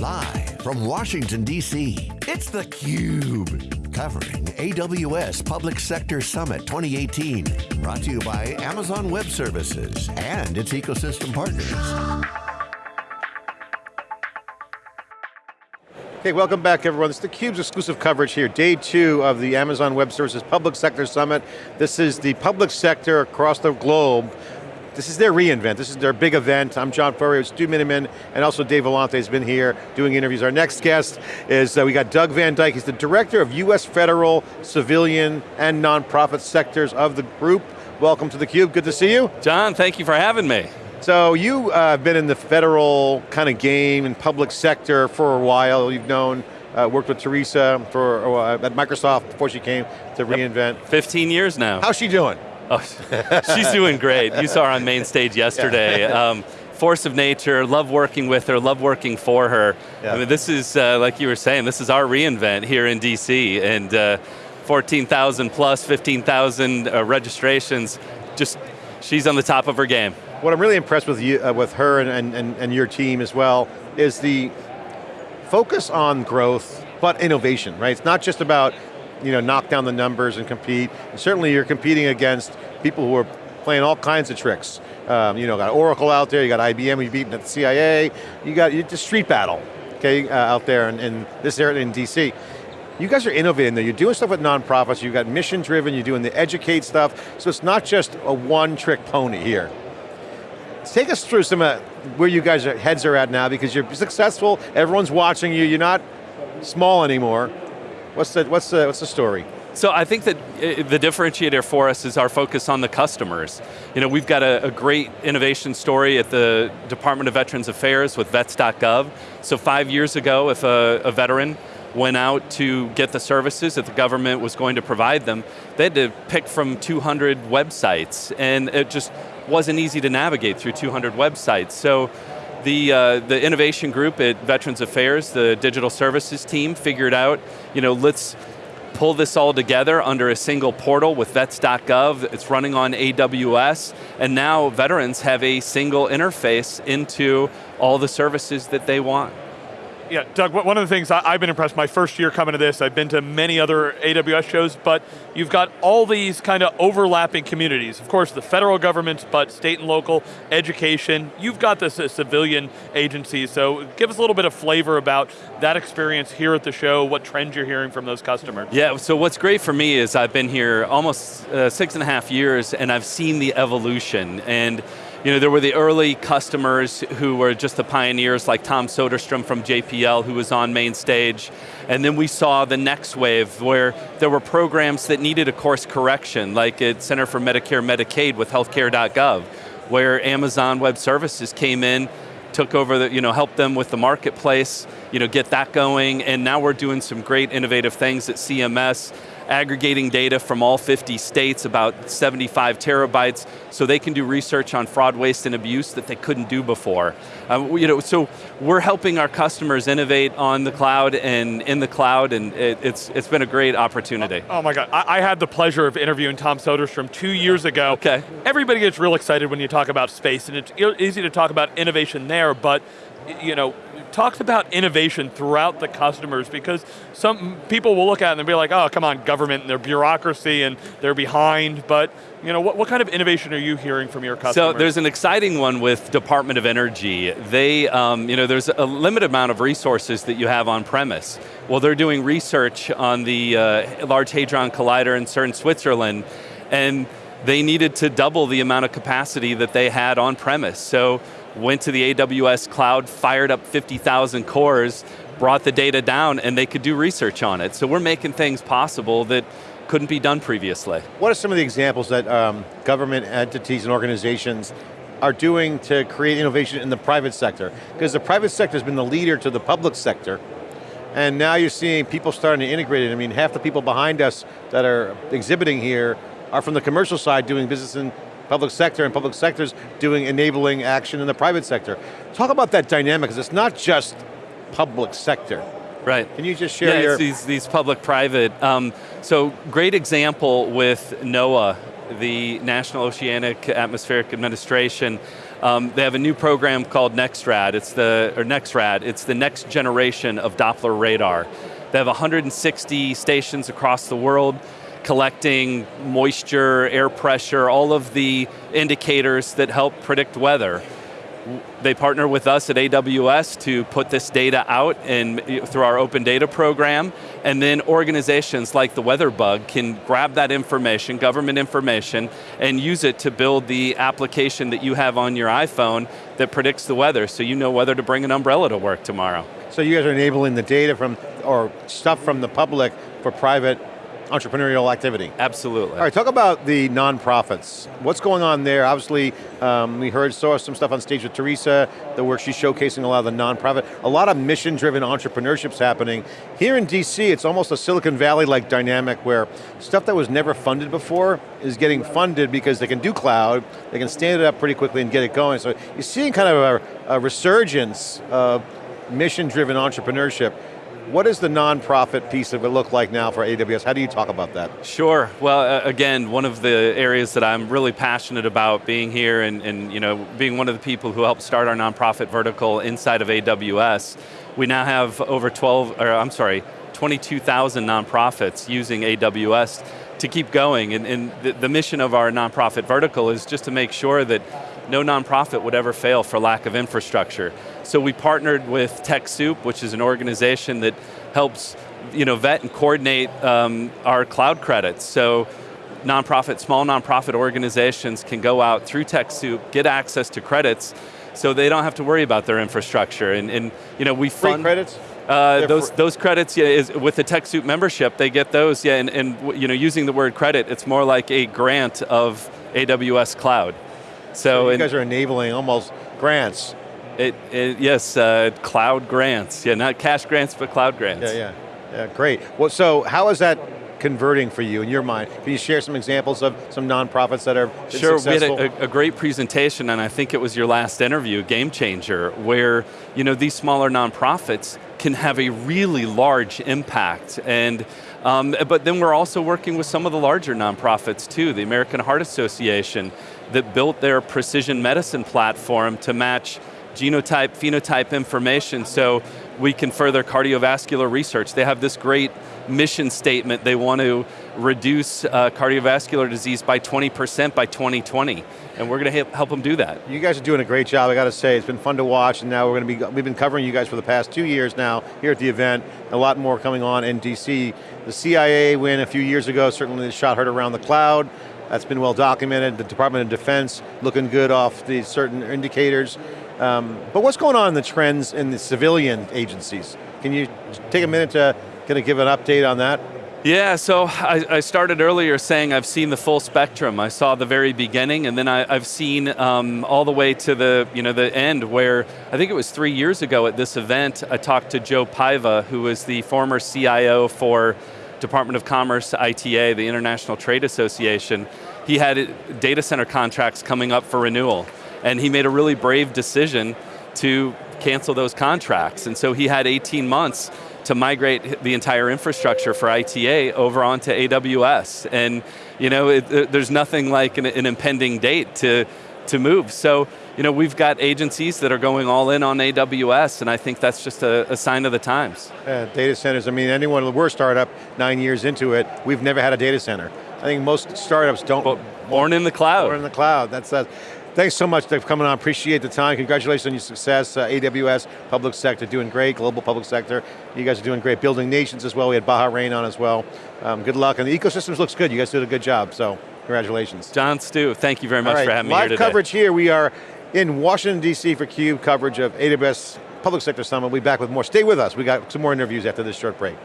Live from Washington, D.C., it's theCUBE. Covering AWS Public Sector Summit 2018. Brought to you by Amazon Web Services and its ecosystem partners. Okay, welcome back everyone. This is theCUBE's exclusive coverage here, day two of the Amazon Web Services Public Sector Summit. This is the public sector across the globe this is their reInvent. This is their big event. I'm John Furrier, with Stu Miniman, and also Dave Vellante has been here doing interviews. Our next guest is, uh, we got Doug Van Dyke. He's the Director of US Federal, Civilian, and Nonprofit sectors of the group. Welcome to theCUBE, good to see you. John, thank you for having me. So you uh, have been in the federal kind of game and public sector for a while. You've known, uh, worked with Teresa for, uh, at Microsoft before she came to yep. reInvent. 15 years now. How's she doing? Oh, she's doing great. You saw her on main stage yesterday. Yeah. Um, force of nature, love working with her, love working for her. Yeah. I mean, this is, uh, like you were saying, this is our reInvent here in DC, and uh, 14,000 plus, 15,000 uh, registrations, just, she's on the top of her game. What I'm really impressed with you, uh, with her and, and, and your team as well, is the focus on growth, but innovation, right? It's not just about you know, knock down the numbers and compete. And certainly you're competing against people who are playing all kinds of tricks. Um, you know, got Oracle out there, you got IBM, you've beaten at the CIA, you got the street battle, okay, uh, out there in, in this area in DC. You guys are innovating though, you're doing stuff with nonprofits, you've got mission driven, you're doing the educate stuff, so it's not just a one trick pony here. Take us through some of where you guys' heads are at now because you're successful, everyone's watching you, you're not small anymore. What's the, what's the, what's the story? So I think that uh, the differentiator for us is our focus on the customers. You know, we've got a, a, great innovation story at the Department of Veterans Affairs with vets.gov. So five years ago, if a, a veteran went out to get the services that the government was going to provide them, they had to pick from 200 websites, and it just wasn't easy to navigate through 200 websites. So the, uh, the innovation group at Veterans Affairs, the digital services team, figured out, you know, let's pull this all together under a single portal with vets.gov, it's running on AWS, and now veterans have a single interface into all the services that they want. Yeah, Doug, one of the things I've been impressed, my first year coming to this, I've been to many other AWS shows, but you've got all these kind of overlapping communities. Of course, the federal government, but state and local, education, you've got this uh, civilian agencies, so give us a little bit of flavor about that experience here at the show, what trends you're hearing from those customers. Yeah, so what's great for me is I've been here almost uh, six and a half years and I've seen the evolution, and you know, there were the early customers who were just the pioneers like Tom Soderstrom from JPL who was on main stage. And then we saw the next wave where there were programs that needed a course correction like at Center for Medicare Medicaid with healthcare.gov where Amazon Web Services came in took over the, you know, helped them with the marketplace, you know, get that going, and now we're doing some great innovative things at CMS aggregating data from all 50 states, about 75 terabytes, so they can do research on fraud, waste, and abuse that they couldn't do before. Uh, you know, so we're helping our customers innovate on the cloud and in the cloud, and it, it's, it's been a great opportunity. Oh, oh my God, I, I, had the pleasure of interviewing Tom Soderstrom two years ago. Okay. Everybody gets real excited when you talk about space, and it's easy to talk about innovation there, but you know, talks about innovation throughout the customers because some people will look at it and be like, oh, come on, government and their bureaucracy and they're behind, but you know, what, what kind of innovation are you hearing from your customers? So there's an exciting one with Department of Energy. They, um, you know, there's a limited amount of resources that you have on premise. Well, they're doing research on the uh, Large Hadron Collider in CERN, Switzerland, and they needed to double the amount of capacity that they had on premise. So went to the AWS cloud, fired up 50,000 cores, brought the data down, and they could do research on it. So we're making things possible that couldn't be done previously. What are some of the examples that um, government entities and organizations are doing to create innovation in the private sector? Because the private sector has been the leader to the public sector, and now you're seeing people starting to integrate it. I mean, half the people behind us that are exhibiting here are from the commercial side doing business in public sector and public sectors doing enabling action in the private sector. Talk about that dynamic, because it's not just public sector. Right. Can you just share yeah, your... these, these public-private. Um, so great example with NOAA, the National Oceanic Atmospheric Administration. Um, they have a new program called NEXRAD. It's the or NEXRAD. It's the next generation of Doppler radar. They have 160 stations across the world collecting moisture, air pressure, all of the indicators that help predict weather. They partner with us at AWS to put this data out through our open data program, and then organizations like the WeatherBug can grab that information, government information, and use it to build the application that you have on your iPhone that predicts the weather, so you know whether to bring an umbrella to work tomorrow. So you guys are enabling the data from, or stuff from the public for private entrepreneurial activity. Absolutely. All right, talk about the nonprofits. What's going on there? Obviously, um, we heard, saw some stuff on stage with Teresa, the work she's showcasing a lot of the nonprofit. A lot of mission-driven entrepreneurships happening. Here in DC, it's almost a Silicon Valley-like dynamic where stuff that was never funded before is getting funded because they can do cloud, they can stand it up pretty quickly and get it going. So you're seeing kind of a, a resurgence of mission-driven entrepreneurship what does the nonprofit piece of it look like now for AWS? How do you talk about that? Sure, well again, one of the areas that I'm really passionate about being here and, and you know, being one of the people who helped start our nonprofit vertical inside of AWS, we now have over 12, or I'm sorry, 22,000 nonprofits using AWS to keep going. And, and the, the, mission of our nonprofit vertical is just to make sure that no nonprofit would ever fail for lack of infrastructure. So we partnered with TechSoup, which is an organization that helps you know, vet and coordinate um, our cloud credits. So nonprofit, small nonprofit organizations can go out through TechSoup, get access to credits, so they don't have to worry about their infrastructure. And, and you know, we fund- Free credits? Uh, those those credits, yeah, is with the TechSoup membership, they get those, yeah, and, and you know, using the word credit, it's more like a grant of AWS Cloud. So, so you guys are enabling almost grants. It, it yes, uh, cloud grants. Yeah, not cash grants, but cloud grants. Yeah, yeah, yeah. Great. Well, so how is that converting for you in your mind? Can you share some examples of some nonprofits that are Sure, successful? we had a, a, great presentation, and I think it was your last interview, Game Changer, where you know these smaller nonprofits can have a really large impact. And um, but then we're also working with some of the larger nonprofits too, the American Heart Association, that built their precision medicine platform to match genotype, phenotype information so we can further cardiovascular research. They have this great mission statement. They want to reduce uh, cardiovascular disease by 20% by 2020 and we're going to help them do that. You guys are doing a great job, I got to say. It's been fun to watch, and now we're going to be, we've been covering you guys for the past two years now here at the event, a lot more coming on in DC. The CIA win a few years ago, certainly shot heard around the cloud. That's been well documented. The Department of Defense looking good off the certain indicators. Um, but what's going on in the trends in the civilian agencies? Can you take a minute to kind of give an update on that? Yeah, so I, I, started earlier saying I've seen the full spectrum. I saw the very beginning, and then I, have seen um, all the way to the you know the end. Where I think it was three years ago at this event, I talked to Joe Paiva, who was the former CIO for Department of Commerce ITA, the International Trade Association. He had data center contracts coming up for renewal, and he made a really brave decision to cancel those contracts. And so he had 18 months to migrate the entire infrastructure for ITA over onto AWS. And you know, it, there's nothing like an, an, impending date to, to move. So you know, we've got agencies that are going all in on AWS, and I think that's just a, a sign of the times. Yeah, data centers, I mean, anyone, we're a startup, nine years into it, we've never had a data center. I think most startups don't. born in the cloud. Born in the cloud, that's, that. Thanks so much for coming on, appreciate the time. Congratulations on your success. Uh, AWS, public sector, doing great, global public sector. You guys are doing great, building nations as well. We had Bahrain on as well. Um, good luck, and the ecosystems looks good. You guys did a good job, so congratulations. John Stu, thank you very much right, for having me here today. Live coverage here, we are in Washington, D.C. for CUBE coverage of AWS Public Sector Summit. We'll be back with more. Stay with us, we got some more interviews after this short break.